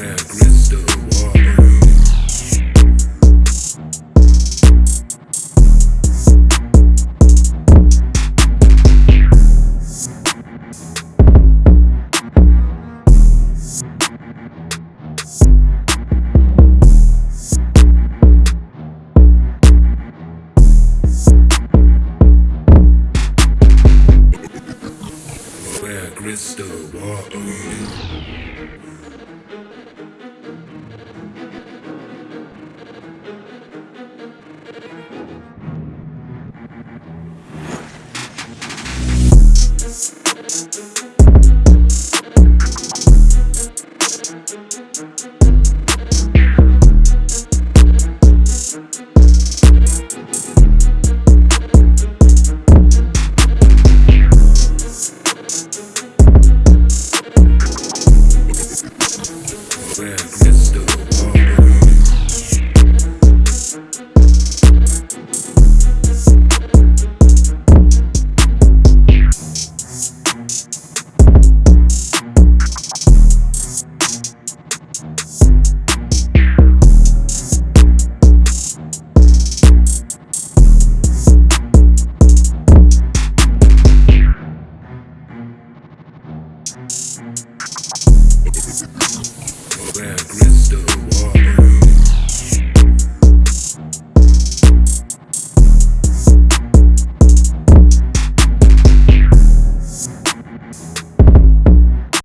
Where crystal water. crystal water. Oh, Where crystal water.